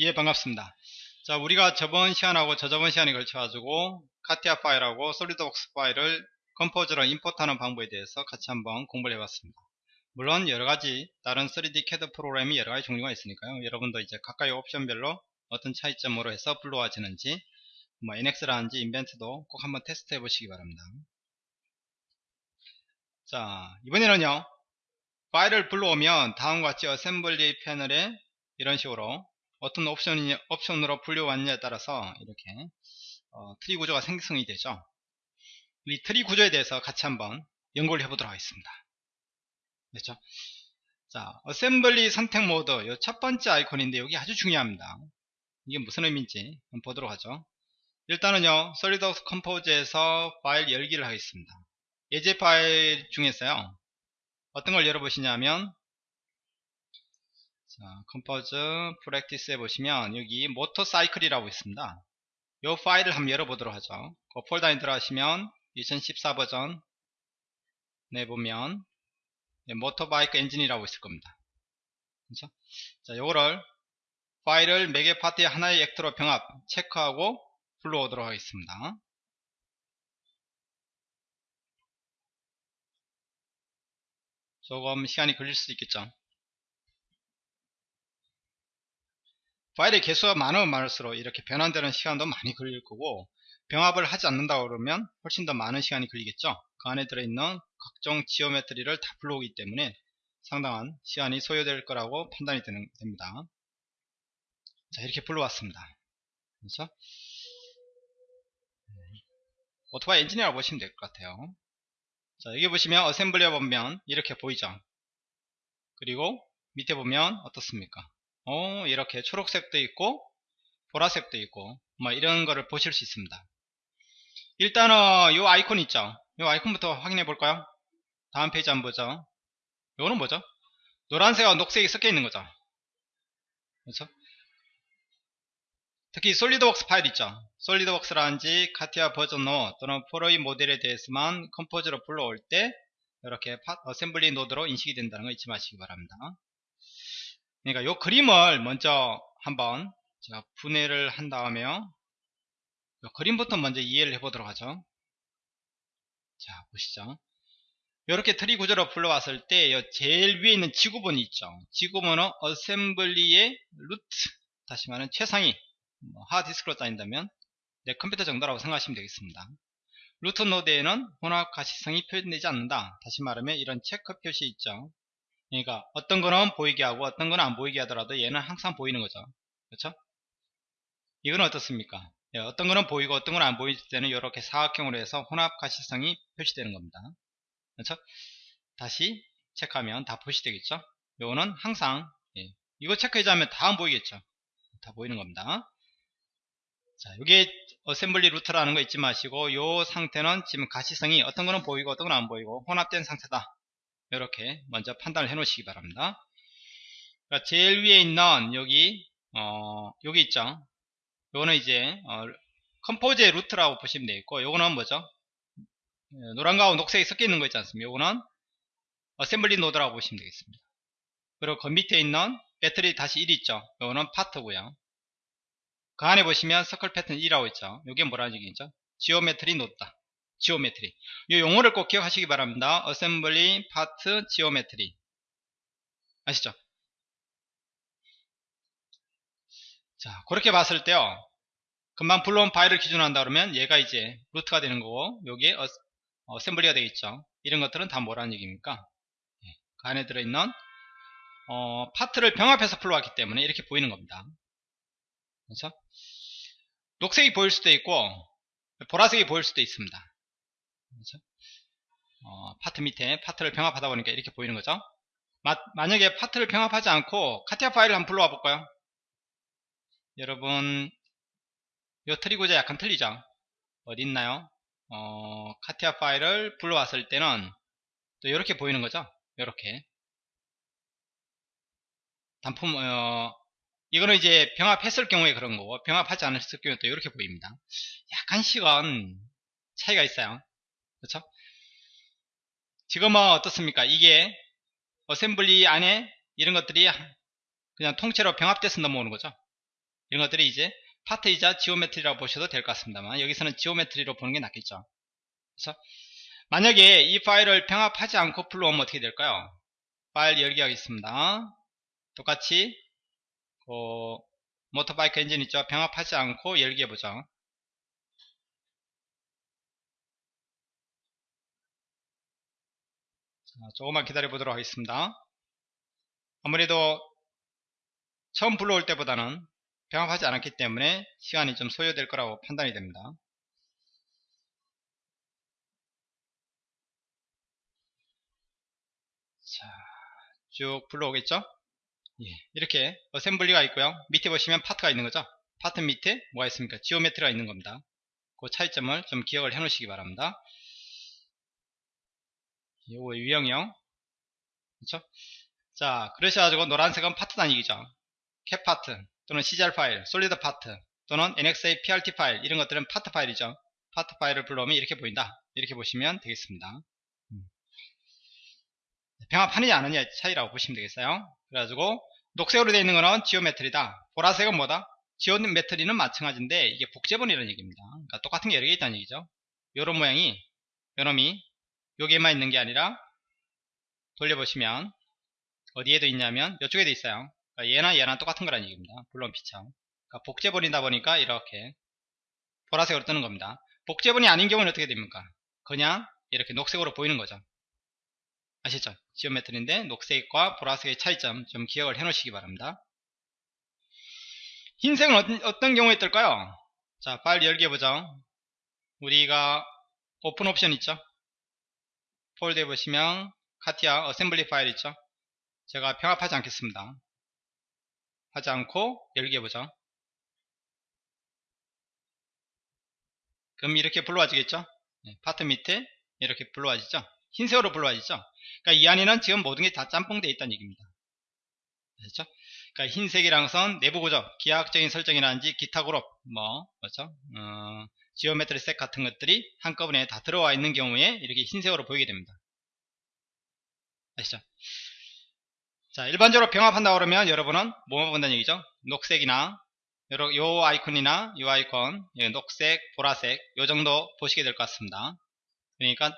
예 반갑습니다. 자 우리가 저번 시간하고 저저번 시간에 걸쳐 가지고 CATIA 파일하고 SolidWorks 파일을 Composer로 import하는 방법에 대해서 같이 한번 공부를 해봤습니다. 물론 여러가지 다른 3D CAD 프로그램이 여러가지 종류가 있으니까요. 여러분도 이제 각각의 옵션별로 어떤 차이점으로 해서 불러와지는지 뭐 NX라든지 Inventor도 꼭 한번 테스트 해 보시기 바랍니다. 자 이번에는요. 파일을 불러오면 다음과 같이 assembly 패널에 이런 식으로 어떤 옵션이, 옵션으로 불려왔냐에 따라서 이렇게 어, 트리 구조가 생성이 되죠. 이 트리 구조에 대해서 같이 한번 연구를 해보도록 하겠습니다. 됐죠? 자, assembly 선택 모드 이 첫 번째 아이콘인데 여기 아주 중요합니다. 이게 무슨 의미인지 한번 보도록 하죠. 일단은요, SolidWorks Composer에서 파일 열기를 하겠습니다. 예제 파일 중에서요, 어떤 걸 열어보시냐면 자, Composer practice 해보시면 여기 모터사이클이라고 있습니다. 이 파일을 한번 열어보도록 하죠. 그 폴더에 들어가시면 2014 버전 내 보면 네, motorbike 엔진이라고 있을 겁니다. 그렇죠? 자, 요거를 파일을 매개 파트의 하나의 actor로 병합 체크하고 불러오도록 하겠습니다. 조금 시간이 걸릴 수도 있겠죠. 파일의 개수가 많으면 많을수록 이렇게 변환되는 시간도 많이 걸릴 거고 병합을 하지 않는다 그러면 훨씬 더 많은 시간이 걸리겠죠? 그 안에 들어있는 각종 지오메트리를 다 불러오기 때문에 상당한 시간이 소요될 거라고 판단이 되는, 됩니다. 자 이렇게 불러왔습니다. 그렇죠 오토바이 엔진이라고 보시면 될 것 같아요. 자 여기 보시면 assembly에 보면 이렇게 보이죠? 그리고 밑에 보면 어떻습니까 어, 이렇게 초록색도 있고 보라색도 있고 뭐 이런 거를 보실 수 있습니다. 일단은 요 아이콘 있죠? 요 아이콘부터 확인해 볼까요? 다음 페이지 한번 보죠. 요거는 뭐죠? 노란색과 녹색이 섞여 있는 거죠? 그렇죠? 특히 SolidWorks 파일 있죠? SolidWorks라든지 CATIA 버전 5 또는 Pro/E 모델에 대해서만 Composer로 불러올 때 이렇게 assembly 노드로 인식이 된다는 거 잊지 마시기 바랍니다 그러니까 요 그림을 먼저 한번 제가 분해를 한 다음에 요 그림부터 먼저 이해를 해보도록 하죠. 자 보시죠. 이렇게 트리 구조로 불러왔을 때 제일 위에 있는 지구본이 있죠. 지구본은 assembly의 루트 다시 말하면 최상위 뭐 하드디스크로 따진다면 내 컴퓨터 정도라고 생각하시면 되겠습니다. 루트 노드에는 혼합 가시성이 표현되지 않는다. 다시 말하면 이런 체크 표시 있죠. 그러니까 어떤 거는 보이게 하고 어떤 거는 안 보이게 하더라도 얘는 항상 보이는 거죠. 그렇죠? 이건 어떻습니까? 예, 어떤 거는 보이고 어떤 거는 안 보일 때는 이렇게 사각형으로 해서 혼합 가시성이 표시되는 겁니다. 그렇죠? 다시 체크하면 다 표시되겠죠? 요거는 항상 예, 이거 체크 해제하면 다 안 보이겠죠? 다 보이는 겁니다. 자, 이게 assembly 루트라는 거 잊지 마시고 요 상태는 지금 가시성이 어떤 거는 보이고 어떤 건 안 보이고 혼합된 상태다. 이렇게 먼저 판단을 해 놓으시기 바랍니다. 제일 위에 있는 여기 어 여기 있죠? 요거는 이제 어, Composer의 루트라고 보시면 되겠고 요거는 뭐죠? 예, 노란 거하고 녹색이 섞여 있는 거 있지 않습니까? 요거는 assembly 노드라고 보시면 되겠습니다. 그리고 그 밑에 있는 배터리 대시 1 있죠? 요거는 파트고요. 그 안에 보시면 서클 패턴 2라고 있죠? 요게 뭐라는 얘기죠? geometry 노드다 geometry. 이 용어를 꼭 기억하시기 바랍니다. assembly 파트 geometry 아시죠? 자 그렇게 봤을 때요. 금방 불러온 파일을 기준으로 한다 그러면 얘가 이제 루트가 되는 거고 여기에 어, assembly가 되겠죠. 이런 것들은 다 뭐라는 얘기입니까? 예, 그 안에 들어있는 어, 파트를 병합해서 불러왔기 때문에 이렇게 보이는 겁니다. 그렇죠? 녹색이 보일 수도 있고 보라색이 보일 수도 있습니다 그렇죠? 어, 파트 밑에 파트를 병합하다 보니까 이렇게 보이는 거죠. 마, 만약에 파트를 병합하지 않고 CATIA 파일을 한번 불러와 볼까요? 여러분 이 트리 구조 약간 틀리죠? 어디 있나요? 어, CATIA 파일을 불러왔을 때는 또 이렇게 보이는 거죠. 이렇게 단품 어, 이거는 이제 병합했을 경우에 그런 거고 병합하지 않았을 경우에 또 이렇게 보입니다. 약간씩은 차이가 있어요. 그렇죠? 지금은 어떻습니까? 이게 assembly 안에 이런 것들이 그냥 통째로 병합돼서 넘어오는 거죠. 이런 것들이 이제 파트이자 geometry라고 보셔도 될 것 같습니다만 여기서는 geometry로 보는 게 낫겠죠. 그래서 만약에 이 파일을 병합하지 않고 불러오면 어떻게 될까요? 파일 열기 하겠습니다. 똑같이 그 motorbike 엔진 있죠? 병합하지 않고 열기 해보죠. 조금만 기다려 보도록 하겠습니다. 아무래도 처음 불러올 때보다는 병합하지 않았기 때문에 시간이 좀 소요될 거라고 판단이 됩니다. 자, 쭉 불러오겠죠? 예, 이렇게 assembly가 있고요. 밑에 보시면 파트가 있는 거죠. 파트 밑에 뭐가 있습니까? geometry가 있는 겁니다. 그 차이점을 좀 기억을 해 놓으시기 바랍니다. 요거 유형이요. 그렇죠? 자, 그러셔가지고 노란색은 파트 단위이죠. CATPart 또는 CGR 파일, solid part 또는 NX의 PRT 파일 이런 것들은 파트 파일이죠. 파트 파일을 불러오면 이렇게 보인다. 이렇게 보시면 되겠습니다. 병합하느냐 안하느냐 차이라고 보시면 되겠어요 그래가지고 녹색으로 되어 있는 거는 geometry다 보라색은 뭐다 geometry는 마찬가지인데 이게 복제본이라는 얘기입니다 그러니까 똑같은 게 여러 개 있다는 얘기죠 요런 모양이 요놈이 여기에만 있는 게 아니라 돌려보시면 어디에도 있냐면 이쪽에도 있어요 그러니까 얘나 얘나 똑같은 거라는 얘기입니다 물론 비참 그러니까 복제본이다 보니까 이렇게 보라색으로 뜨는 겁니다 복제본이 아닌 경우는 어떻게 됩니까 그냥 이렇게 녹색으로 보이는 거죠 아시죠? 지오메트리인데 녹색과 보라색의 차이점 좀 기억을 해 놓으시기 바랍니다. 흰색은 어떤, 경우에 뜰까요? 자, 파일 열기 해보죠. 우리가 오픈 옵션 있죠? 폴더에 보시면 CATIA assembly 파일 있죠? 제가 병합하지 않겠습니다. 하지 않고 열기 해보죠. 그럼 이렇게 불러와지겠죠? 네, 파트 밑에 이렇게 불러와지죠? 흰색으로 불러와지죠? 그러니까 이 안에는 지금 모든 게 다 짬뽕되어 있다는 얘기입니다. 그렇죠? 그러니까 흰색이란 것은 내부 구조, 기하학적인 설정이라든지 기타 그룹, 뭐, 그렇죠? 어, geometry set 같은 것들이 한꺼번에 다 들어와 있는 경우에 이렇게 흰색으로 보이게 됩니다. 아시죠? 자, 일반적으로 병합한다 고 그러면 여러분은 뭐만 본다는 얘기죠? 녹색이나 요 아이콘이나 요 아이콘, 녹색, 보라색 요 정도 보시게 될 것 같습니다. 그러니까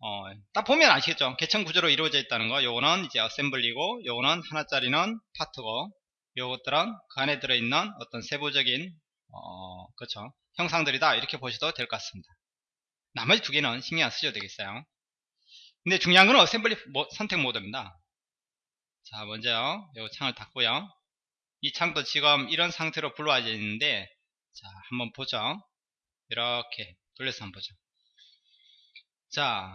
어, 딱 보면 아시겠죠? 계층 구조로 이루어져 있다는 거. 요거는 이제 assembly고, 요거는 하나짜리는 파트고, 요것들은 그 안에 들어있는 어떤 세부적인, 어, 그렇죠. 형상들이다. 이렇게 보셔도 될 것 같습니다. 나머지 두 개는 신경 안 쓰셔도 되겠어요. 근데 중요한 건 assembly 모, 선택 모드입니다. 자, 먼저 요 창을 닫고요. 이 창도 지금 이런 상태로 불러와져 있는데, 자, 한번 보죠. 이렇게 돌려서 한번 보죠. 자,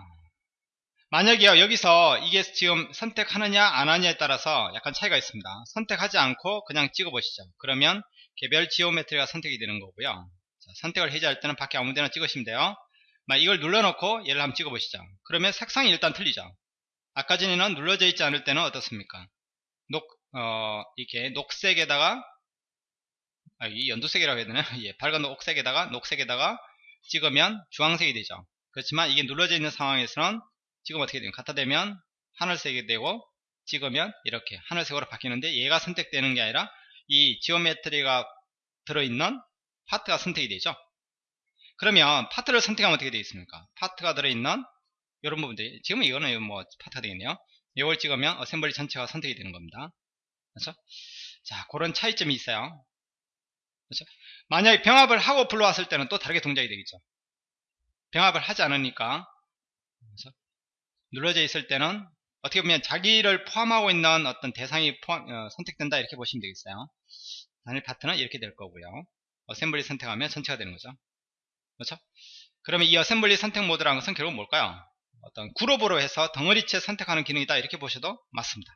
만약에요 여기서 이게 지금 선택하느냐 안 하느냐에 따라서 약간 차이가 있습니다 선택하지 않고 그냥 찍어 보시죠 그러면 개별 지오메트리가 선택이 되는 거고요. 자, 선택을 해제할 때는 밖에 아무 데나 찍으시면 돼요. 이걸 눌러놓고 얘를 한번 찍어 보시죠. 그러면 색상이 일단 틀리죠. 아까 전에는 눌러져 있지 않을 때는 어떻습니까? 녹, 어, 이렇게 녹색에다가 아, 이 연두색이라고 해야 되나? 예, 밝은 녹색에다가 녹색에다가 찍으면 주황색이 되죠. 그렇지만 이게 눌러져 있는 상황에서는 지금 어떻게 되면 갖다 대면 하늘색이 되고 찍으면 이렇게 하늘색으로 바뀌는데 얘가 선택되는 게 아니라 이 geometry가 들어있는 파트가 선택이 되죠. 그러면 파트를 선택하면 어떻게 되겠습니까? 파트가 들어있는 이런 부분들이 지금 이거는 뭐 파트가 되겠네요. 이걸 찍으면 assembly 전체가 선택이 되는 겁니다. 그렇죠 자 그런 차이점이 있어요. 그렇죠 만약에 병합을 하고 불러왔을 때는 또 다르게 동작이 되겠죠. 병합을 하지 않으니까. 눌러져 있을 때는 어떻게 보면 자기를 포함하고 있는 어떤 대상이 포함, 어, 선택된다 이렇게 보시면 되겠어요. 단일 파트는 이렇게 될 거고요. assembly 선택하면 전체가 되는 거죠. 그렇죠? 그러면 이 assembly 선택 모드라는 것은 결국 뭘까요? 어떤 그룹으로 해서 덩어리째 선택하는 기능이다 이렇게 보셔도 맞습니다.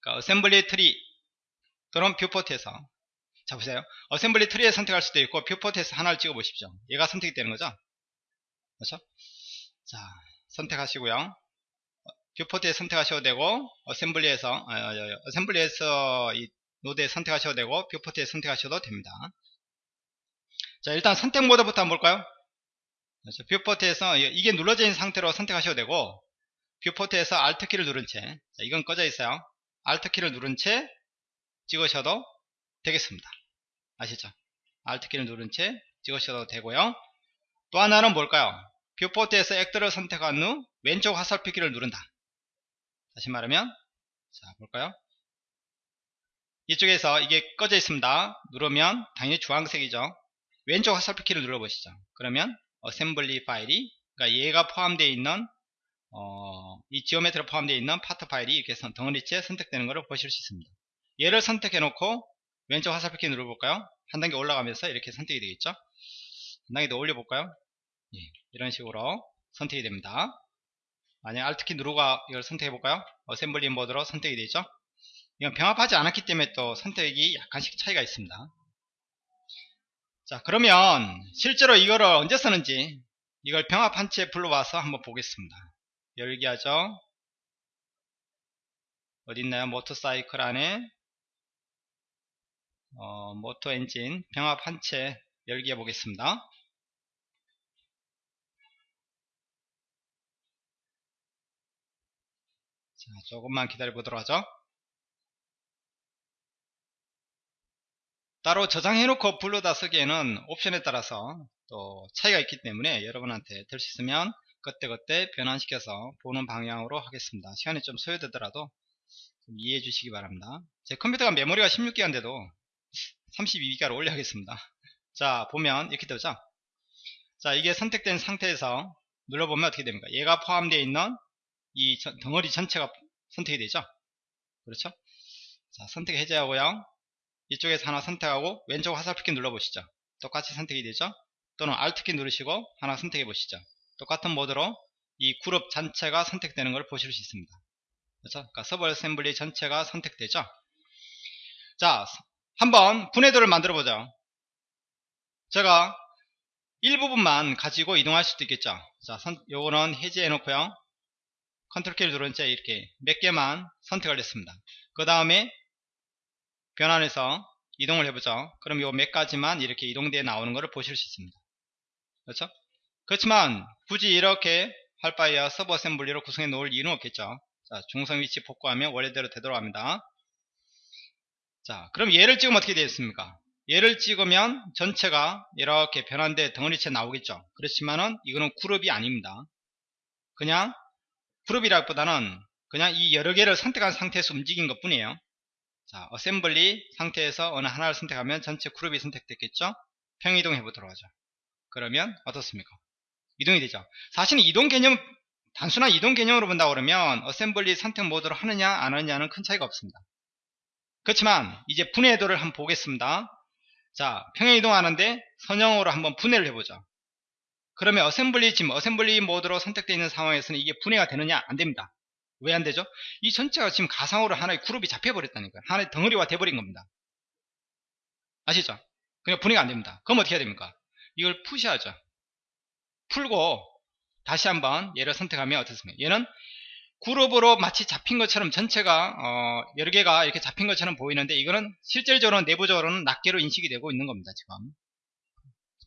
그러니까 assembly 트리 또는 viewport에서 자 보세요. assembly 트리에 선택할 수도 있고 viewport에서 하나를 찍어 보십시오. 얘가 선택이 되는 거죠. 그렇죠? 자, 선택하시고요. viewport에 선택하셔도 되고 assembly에서 어, 어, assembly에서 이 노드에 선택하셔도 되고 viewport에 선택하셔도 됩니다. 자, 일단 선택 모드부터 한번 볼까요? 그렇죠. viewport에서 이게 눌러져 있는 상태로 선택하셔도 되고 뷰포트에서 Alt키를 누른 채 자, 이건 꺼져 있어요. Alt키를 누른 채 찍으셔도 되겠습니다. 아시죠? Alt키를 누른 채 찍으셔도 되고요. 또 하나는 뭘까요? viewport에서 actor를 선택한 후 왼쪽 화살표 키를 누른다. 다시 말하면 자 볼까요? 이쪽에서 이게 꺼져 있습니다. 누르면 당연히 주황색이죠. 왼쪽 화살표 키를 눌러보시죠. 그러면 assembly 파일이 그러니까 얘가 포함되어 있는 어, 이 geometry 포함되어 있는 파트 파일이 이렇게 선, 덩어리째 선택되는 것을 보실 수 있습니다. 얘를 선택해 놓고 왼쪽 화살표 키 눌러볼까요? 한 단계 올라가면서 이렇게 선택이 되겠죠? 한 단계 더 올려볼까요? 예, 이런 식으로 선택이 됩니다. 만약 Alt키 누르고 이걸 선택해 볼까요? assembly 모드로 선택이 되죠? 이건 병합하지 않았기 때문에 또 선택이 약간씩 차이가 있습니다. 자 그러면 실제로 이거를 언제 쓰는지 이걸 병합한 채 불러와서 한번 보겠습니다. 열기 하죠. 어딨나요? 모터사이클 안에 어, 모터 엔진 병합 한 채 열기 해 보겠습니다. 자, 조금만 기다려 보도록 하죠. 따로 저장해놓고 불러다 쓰기에는 옵션에 따라서 또 차이가 있기 때문에 여러분한테 될 수 있으면 그때그때 변환시켜서 보는 방향으로 하겠습니다. 시간이 좀 소요되더라도 좀 이해해 주시기 바랍니다. 제 컴퓨터가 메모리가 16기가인데도 32기가로 올려야겠습니다. 자 보면 이렇게 되죠. 자 이게 선택된 상태에서 눌러보면 어떻게 됩니까? 얘가 포함되어 있는 이 덩어리 전체가 선택이 되죠. 그렇죠? 자 선택 해제하고요. 이쪽에서 하나 선택하고 왼쪽 화살표키 눌러보시죠. 똑같이 선택이 되죠. 또는 Alt키 누르시고 하나 선택해 보시죠. 똑같은 모드로 이 그룹 전체가 선택되는 걸 보실 수 있습니다. 그렇죠? 그러니까 sub assembly 전체가 선택되죠. 자, 한번 분해도를 만들어 보죠. 제가 일부분만 가지고 이동할 수도 있겠죠. 자, 선, 요거는 해제해 놓고요. 컨트롤 키를 채 이렇게 몇 개만 선택을 했습니다. 그 다음에 변환해서 이동을 해보죠. 그럼 요 몇 가지만 이렇게 이동되어 나오는 것을 보실 수 있습니다. 그렇죠? 그렇지만 굳이 이렇게 할 바에야 sub assembly로 구성해 놓을 이유는 없겠죠. 자, 중성 위치 복구하면 원래대로 되돌아갑니다. 자, 그럼 얘를 찍으면 어떻게 되겠습니까? 얘를 찍으면 전체가 이렇게 변환돼 덩어리째 나오겠죠. 그렇지만은 이거는 그룹이 아닙니다. 그냥 그룹이라기보다는 그냥 이 여러 개를 선택한 상태에서 움직인 것 뿐이에요. 자, assembly 상태에서 어느 하나를 선택하면 전체 그룹이 선택됐겠죠? 평행 이동 해보도록 하죠. 그러면 어떻습니까? 이동이 되죠. 사실은 이동 개념, 단순한 이동 개념으로 본다 그러면 assembly 선택 모드로 하느냐 안 하느냐는 큰 차이가 없습니다. 그렇지만 이제 분해도를 한번 보겠습니다. 자, 평행 이동하는데 선형으로 한번 분해를 해보죠. 그러면 assembly 지금 assembly 모드로 선택되어 있는 상황에서는 이게 분해가 되느냐 안 됩니다. 왜 안 되죠? 이 전체가 지금 가상으로 하나의 그룹이 잡혀버렸다니까요. 하나의 덩어리가 돼버린 겁니다. 아시죠? 그냥 분해가 안 됩니다. 그럼 어떻게 해야 됩니까? 이걸 푸셔야죠. 풀고 다시 한번 얘를 선택하면 어떻습니까? 얘는 그룹으로 마치 잡힌 것처럼 전체가 어, 여러 개가 이렇게 잡힌 것처럼 보이는데 이거는 실질적으로 내부적으로는 낱개로 인식이 되고 있는 겁니다. 지금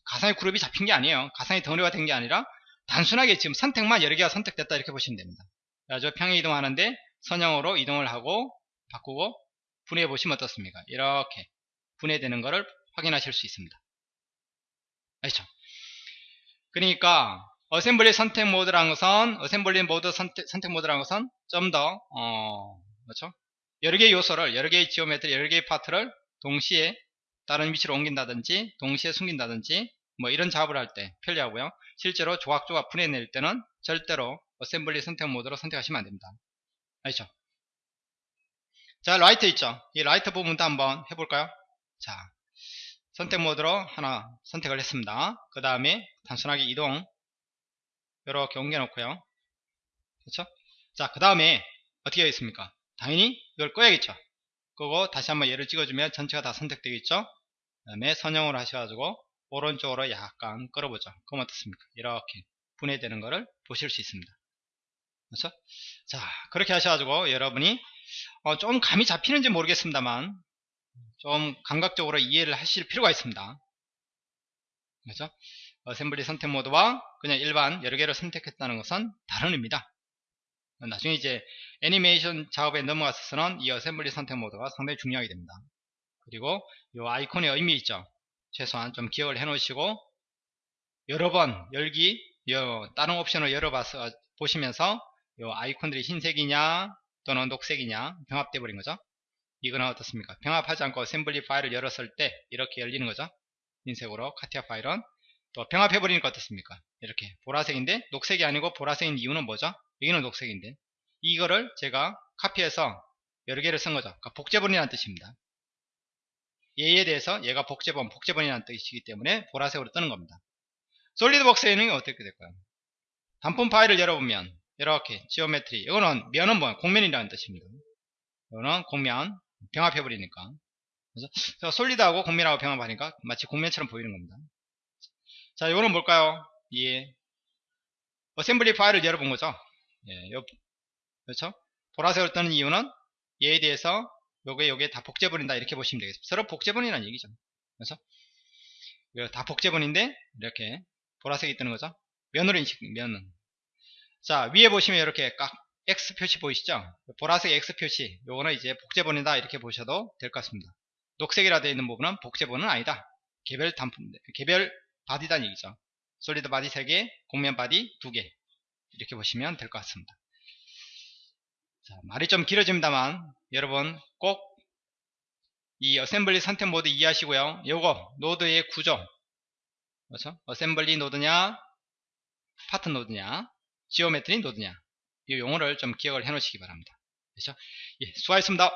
가상의 그룹이 잡힌 게 아니에요. 가상의 덩어리가 된 게 아니라 단순하게 지금 선택만 여러 개가 선택됐다 이렇게 보시면 됩니다. 그래서 평행 이동하는데 선형으로 이동을 하고 바꾸고 분해해 보시면 어떻습니까? 이렇게 분해되는 것을 확인하실 수 있습니다. 아시죠? 그러니까 assembly 선택 모드라는 것은 assembly 모드 선택, 선택 모드라는 것은 좀더 어, 그렇죠? 여러 개의 요소를 여러 개의 geometry 여러 개의 파트를 동시에 다른 위치로 옮긴다든지 동시에 숨긴다든지 뭐 이런 작업을 할 때 편리하고요. 실제로 조각조각 분해낼 때는 절대로 assembly 선택 모드로 선택하시면 안됩니다. 아시죠? 자 라이트 있죠? 이 라이트 부분도 한번 해볼까요? 자 선택 모드로 하나 선택을 했습니다. 그 다음에 단순하게 이동 이렇게 옮겨 놓고요. 그렇죠? 자, 그 다음에 어떻게 하겠습니까? 당연히 이걸 꺼야겠죠. 끄고 다시 한번 얘를 찍어주면 전체가 다 선택되겠죠. 그 다음에 선형으로 하셔가지고 오른쪽으로 약간 끌어보죠. 그럼 어떻습니까? 이렇게 분해되는 것을 보실 수 있습니다. 그렇죠? 자, 그렇게 하셔가지고 여러분이 어, 좀 감이 잡히는지 모르겠습니다만 좀 감각적으로 이해를 하실 필요가 있습니다. 그렇죠? 어셈블리 선택 모드와 그냥 일반 여러 개를 선택했다는 것은 다른 의미다. 나중에 이제 애니메이션 작업에 넘어갔서는 이 assembly 선택 모드가 상당히 중요하게 됩니다. 그리고 이 아이콘의 의미 있죠. 최소한 좀 기억을 해 놓으시고 여러 번 열기 요 다른 옵션을 열어봐서 보시면서 요 아이콘들이 흰색이냐 또는 녹색이냐 병합돼 버린 거죠. 이거는 어떻습니까? 병합하지 않고 assembly 파일을 열었을 때 이렇게 열리는 거죠. 흰색으로 카티아 파일은 또 병합해 버리니까 어떻습니까? 이렇게 보라색인데 녹색이 아니고 보라색인 이유는 뭐죠? 여기는 녹색인데 이거를 제가 카피해서 여러 개를 쓴 거죠. 그러니까 복제본이라는 뜻입니다. 얘에 대해서 얘가 복제본, 복제본이라는 뜻이기 때문에 보라색으로 뜨는 겁니다. 솔리드웍스에는 어떻게 될까요? 단품 파일을 열어보면 이렇게 geometry 이거는 면은 뭐야? 곡면이라는 뜻입니다. 이거는 곡면 병합해버리니까 그래서 solid하고 곡면하고 병합하니까 마치 곡면처럼 보이는 겁니다. 자 이거는 뭘까요? 예. assembly 파일을 열어본 거죠. 예, 요, 그렇죠? 보라색으로 뜨는 이유는 얘에 대해서 요게 요게 다 복제본이다 이렇게 보시면 되겠습니다. 서로 복제본이라는 얘기죠. 그래서 다 복제본인데 이렇게 보라색이 뜨는 거죠. 면으로 인식 면은 자 위에 보시면 이렇게 깍 X 표시 보이시죠? 보라색 X 표시 요거는 이제 복제본이다 이렇게 보셔도 될 것 같습니다. 녹색이라 되어 있는 부분은 복제본은 아니다. 개별 단품 개별 body란 얘기죠. solid body 3개, 곡면 body 2개 이렇게 보시면 될 것 같습니다. 자, 말이 좀 길어집니다만 여러분 꼭 이 assembly 선택 모드 이해하시고요. 요거 노드의 구조 그렇죠? assembly 노드냐 파트 노드냐 geometry 노드냐 이 용어를 좀 기억을 해 놓으시기 바랍니다. 그렇죠? 예, 수고하셨습니다.